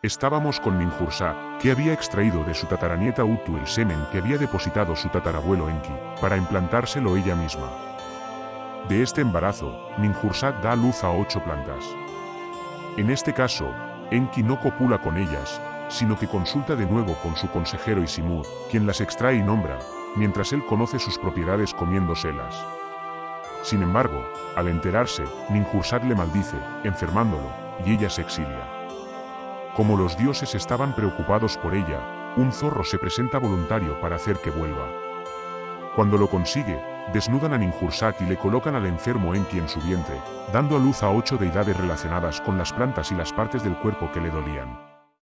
Estábamos con Ninhursag, que había extraído de su tataranieta Utu el semen que había depositado su tatarabuelo Enki, para implantárselo ella misma. De este embarazo, Ninhursag da luz a ocho plantas. En este caso, Enki no copula con ellas, sino que consulta de nuevo con su consejero Isimud, quien las extrae y nombra, mientras él conoce sus propiedades comiéndoselas. Sin embargo, al enterarse, Ninhursag le maldice, enfermándolo, y ella se exilia. Como los dioses estaban preocupados por ella, un zorro se presenta voluntario para hacer que vuelva. Cuando lo consigue, desnudan a Ninhursag y le colocan al enfermo Enki en su vientre, dando a luz a ocho deidades relacionadas con las plantas y las partes del cuerpo que le dolían.